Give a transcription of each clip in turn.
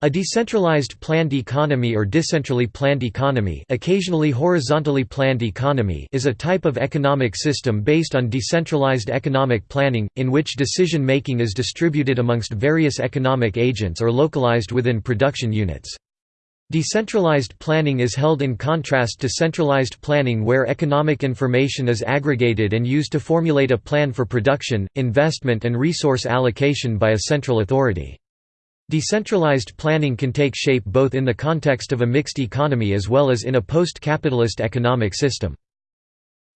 A decentralized planned economy or decentrally planned economy occasionally horizontally planned economy is a type of economic system based on decentralized economic planning, in which decision-making is distributed amongst various economic agents or localized within production units. Decentralized planning is held in contrast to centralized planning where economic information is aggregated and used to formulate a plan for production, investment and resource allocation by a central authority. Decentralized planning can take shape both in the context of a mixed economy as well as in a post-capitalist economic system.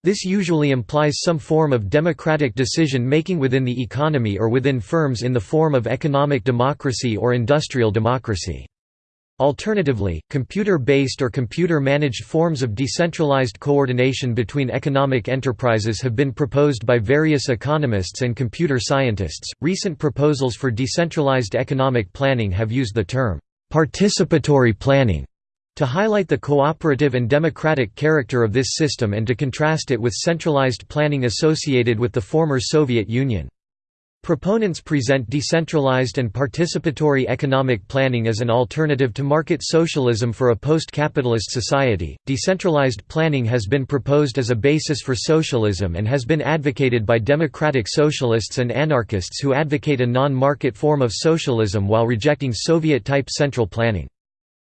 This usually implies some form of democratic decision-making within the economy or within firms in the form of economic democracy or industrial democracy. Alternatively, computer-based or computer-managed forms of decentralized coordination between economic enterprises have been proposed by various economists and computer scientists. Recent proposals for decentralized economic planning have used the term participatory planning to highlight the cooperative and democratic character of this system and to contrast it with centralized planning associated with the former Soviet Union. Proponents present decentralized and participatory economic planning as an alternative to market socialism for a post-capitalist society. Decentralized planning has been proposed as a basis for socialism and has been advocated by democratic socialists and anarchists who advocate a non-market form of socialism while rejecting Soviet-type central planning.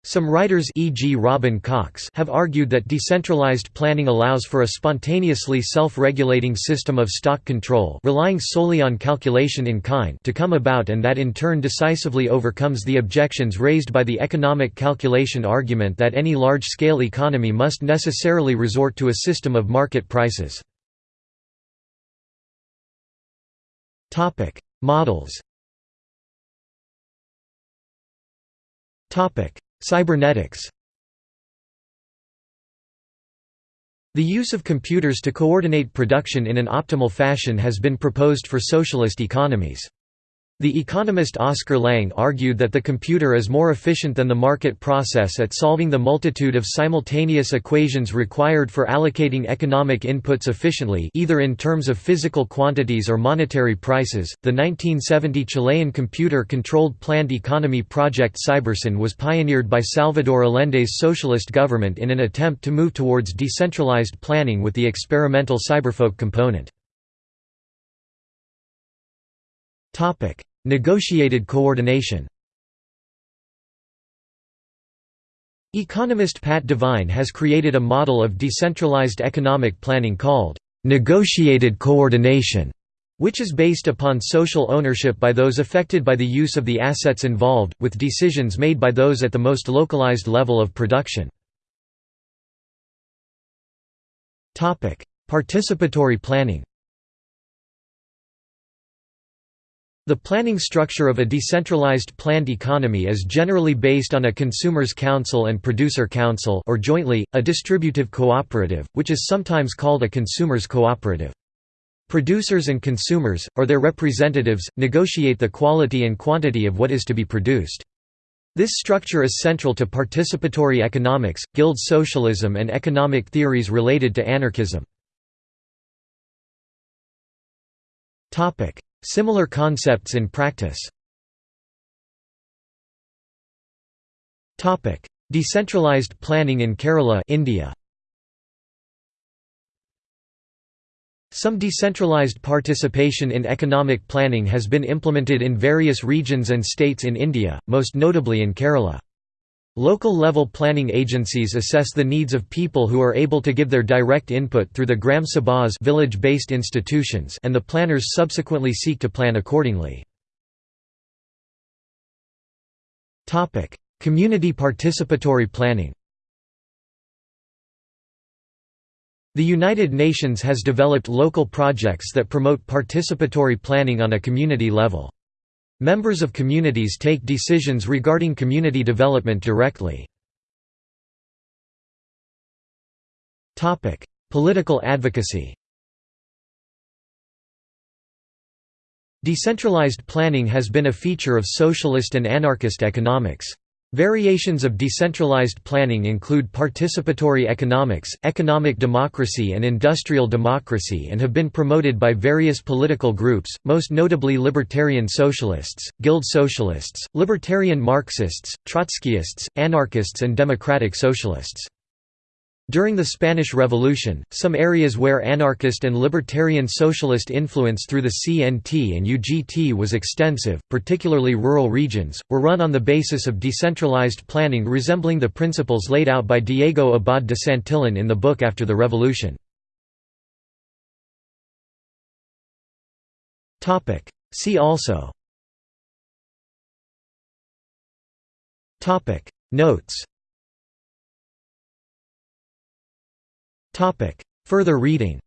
Some writers e.g. Robin Cox have argued that decentralized planning allows for a spontaneously self-regulating system of stock control relying solely on calculation in kind to come about and that in turn decisively overcomes the objections raised by the economic calculation argument that any large-scale economy must necessarily resort to a system of market prices. Models Cybernetics The use of computers to coordinate production in an optimal fashion has been proposed for socialist economies. The economist Oscar Lange argued that the computer is more efficient than the market process at solving the multitude of simultaneous equations required for allocating economic inputs efficiently either in terms of physical quantities or monetary prices. The 1970 Chilean computer-controlled planned economy project Cybersyn was pioneered by Salvador Allende's socialist government in an attempt to move towards decentralized planning with the experimental cyberfolk component. Negotiated coordination Economist Pat Devine has created a model of decentralized economic planning called negotiated coordination, which is based upon social ownership by those affected by the use of the assets involved, with decisions made by those at the most localized level of production. Participatory planning The planning structure of a decentralized planned economy is generally based on a consumers' council and producer council or jointly, a distributive cooperative, which is sometimes called a consumers' cooperative. Producers and consumers, or their representatives, negotiate the quality and quantity of what is to be produced. This structure is central to participatory economics, guild socialism and economic theories related to anarchism. Similar concepts in practice Decentralized planning in Kerala India. Some decentralized participation in economic planning has been implemented in various regions and states in India, most notably in Kerala. Local-level planning agencies assess the needs of people who are able to give their direct input through the Gram Sabhas village-based institutions and the planners subsequently seek to plan accordingly. Community participatory planning The United Nations has developed local projects that promote participatory planning on a community level. Members of communities take decisions regarding community development directly. Political advocacy Decentralized planning has been a feature of socialist and anarchist economics. Variations of decentralized planning include participatory economics, economic democracy and industrial democracy and have been promoted by various political groups, most notably libertarian socialists, guild socialists, libertarian Marxists, Trotskyists, anarchists and democratic socialists. During the Spanish Revolution, some areas where anarchist and libertarian socialist influence through the CNT and UGT was extensive, particularly rural regions, were run on the basis of decentralized planning resembling the principles laid out by Diego Abad de Santillan in the book After the Revolution. See also Notes Further reading